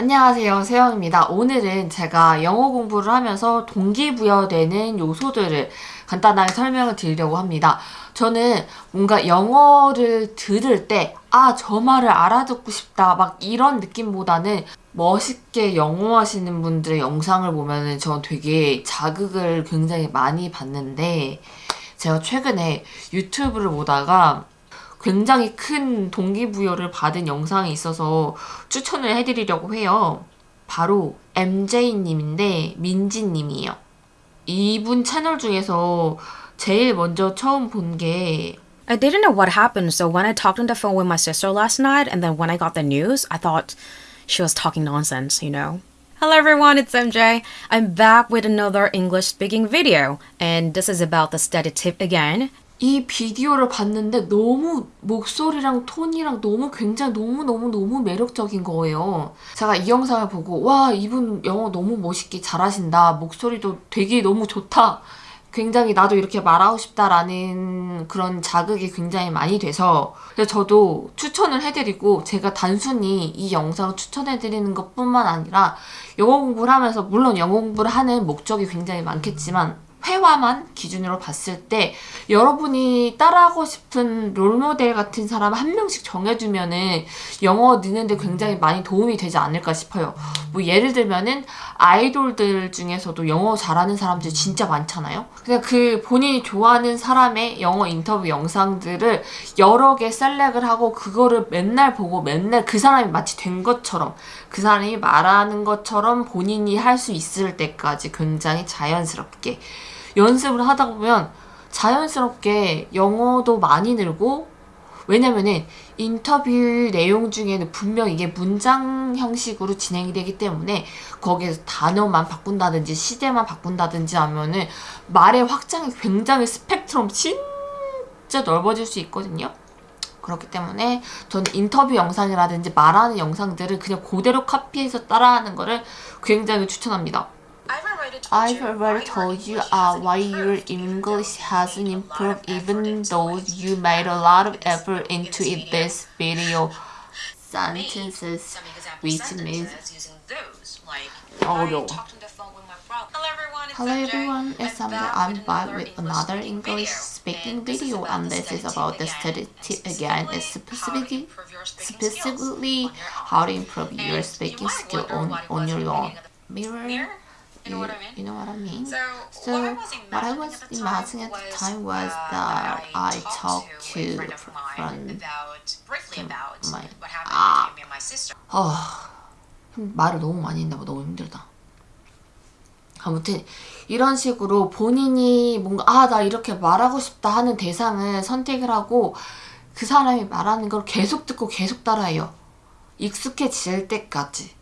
안녕하세요 세영입니다. 오늘은 제가 영어 공부를 하면서 동기부여되는 요소들을 간단하게 설명을 드리려고 합니다. 저는 뭔가 영어를 들을 때 아 저 말을 알아듣고 싶다 막 이런 느낌보다는 멋있게 영어 하시는 분들의 영상을 보면은 전 되게 자극을 굉장히 많이 받는데 제가 최근에 유튜브를 보다가 굉장히 큰 동기부여를 받은 영상이 있어서 추천을 해드리려고 해요. 바로 MJ님인데 민지님이에요. 이분 채널 중에서 제일 먼저 처음 본 게 I didn't know what happened, so when I talked on the phone with my sister last night, and then when I got the news, I thought she was talking nonsense, you know. Hello everyone, it's MJ. I'm back with another English speaking video, and this is about the study tip again. 이 비디오를 봤는데 너무 목소리랑 톤이랑 너무 굉장히 너무너무너무 매력적인 거예요. 제가 이 영상을 보고 와 이분 영어 너무 멋있게 잘하신다. 목소리도 되게 너무 좋다. 굉장히 나도 이렇게 말하고 싶다라는 그런 자극이 굉장히 많이 돼서 그래서 저도 추천을 해드리고 제가 단순히 이 영상을 추천해드리는 것 뿐만 아니라 영어 공부를 하면서 물론 영어 공부를 하는 목적이 굉장히 많겠지만 회화만 기준으로 봤을 때 여러분이 따라하고 싶은 롤모델 같은 사람 한 명씩 정해두면은 영어 느는데 굉장히 많이 도움이 되지 않을까 싶어요. 뭐 예를 들면은 아이돌들 중에서도 영어 잘하는 사람들 진짜 많잖아요. 그냥 그 본인이 좋아하는 사람의 영어 인터뷰 영상들을 여러 개 셀렉을 하고 그거를 맨날 보고 맨날 그 사람이 마치 된 것처럼 그 사람이 말하는 것처럼 본인이 할 수 있을 때까지 굉장히 자연스럽게 연습을 하다 보면 자연스럽게 영어도 많이 늘고 왜냐면은 인터뷰 내용 중에는 분명 이게 문장 형식으로 진행이 되기 때문에 거기에서 단어만 바꾼다든지 시대만 바꾼다든지 하면은 말의 확장이 굉장히 스펙트럼 진짜 넓어질 수 있거든요. 그렇기 때문에 저는 인터뷰 영상이라든지 말하는 영상들을 그냥 그대로 카피해서 따라하는 거를 굉장히 추천합니다. I've already told you uh, why your English hasn't improved even though you made a lot of effort into it this video. Sentences, which means although. Hello everyone, it's Samda. I'm back with another English speaking video and this is about the study tip again, it's specifically, specifically how to improve your speaking skill on, on your own. Mirror You know what I mean? You know what I mean? So, So what I was what I was imagining imagining at the time was that I talked to a friend about briefly about my- what happened Ah. between me and my sister. 어, 말을 너무 많이 했나 봐. 너무 힘들다. 아무튼 이런 식으로 본인이 뭔가 아 나 이렇게 말하고 싶다 하는 대상을 선택을 하고 그 사람이 말하는 걸 계속 듣고 계속 따라해요. 익숙해질 때까지.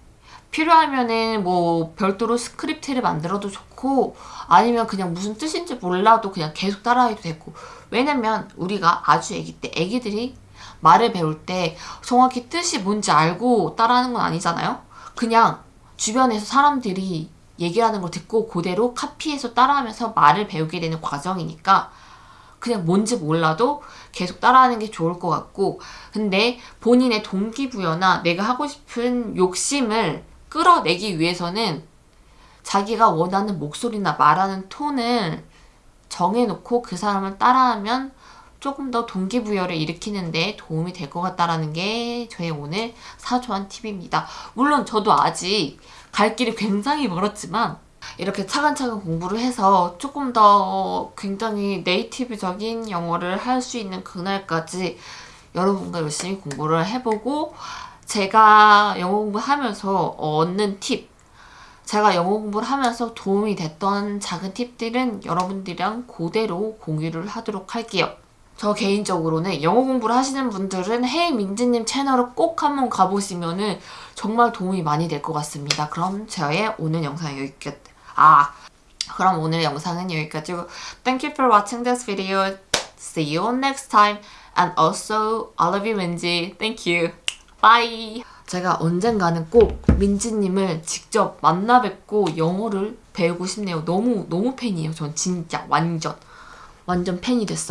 필요하면은 뭐 별도로 스크립트를 만들어도 좋고 아니면 그냥 무슨 뜻인지 몰라도 그냥 계속 따라해도 되고. 왜냐면 우리가 아주 애기 때 애기들이 말을 배울 때 정확히 뜻이 뭔지 알고 따라하는 건 아니잖아요? 그냥 주변에서 사람들이 얘기하는 걸 듣고 그대로 카피해서 따라하면서 말을 배우게 되는 과정이니까 그냥 뭔지 몰라도 계속 따라하는 게 좋을 것 같고. 근데 본인의 동기부여나 내가 하고 싶은 욕심을 끌어내기 위해서는 자기가 원하는 목소리나 말하는 톤을 정해놓고 그 사람을 따라하면 조금 더 동기부여를 일으키는 데 도움이 될 것 같다라는 게 저의 오늘 사소한 팁입니다. 물론 저도 아직 갈 길이 굉장히 멀었지만 이렇게 차근차근 공부를 해서 조금 더 굉장히 네이티브적인 영어를 할 수 있는 그날까지 여러분과 열심히 공부를 해보고 제가 영어 공부하면서 얻는 팁 제가 영어 공부를 하면서 도움이 됐던 작은 팁들은 여러분들이랑 그대로 공유를 하도록 할게요. 저 개인적으로는 영어 공부를 하시는 분들은 헤이 민지님 채널을 꼭 한번 가보시면 은 정말 도움이 많이 될 것 같습니다. 그럼 저의 오늘 영상 여기까지. 아, 그럼 오늘 영상은 여기까지고 Thank you for watching this video. See you next time. And also, I love you, 민지. Thank you. Bye. 제가 언젠가는 꼭 민지님을 직접 만나 뵙고 영어를 배우고 싶네요. 너무 너무 팬이에요. 전 진짜 완전 완전 팬이 됐어.